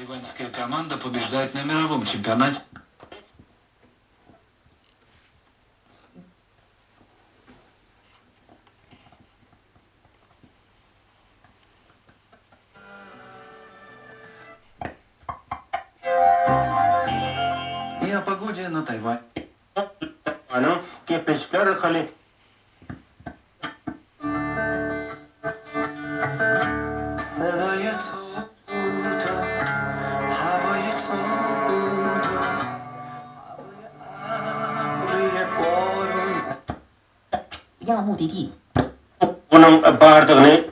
Тайваньская команда побеждает на мировом чемпионате. И о погоде на Тайвань. Ano, que pescar 要目的地， Bunun bağırdığını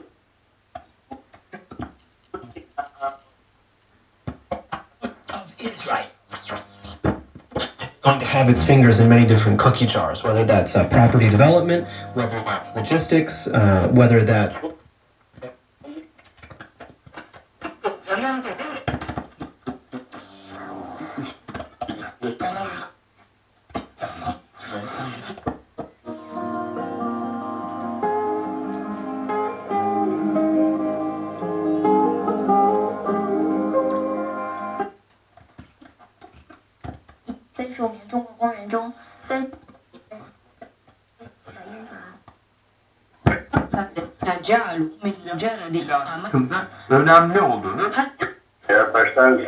going to have its fingers in many different cookie jars, whether that's uh, property development, whether that's logistics, uh, whether that's《 在属于中国公园中，在 kızı önemli olduğunu baştan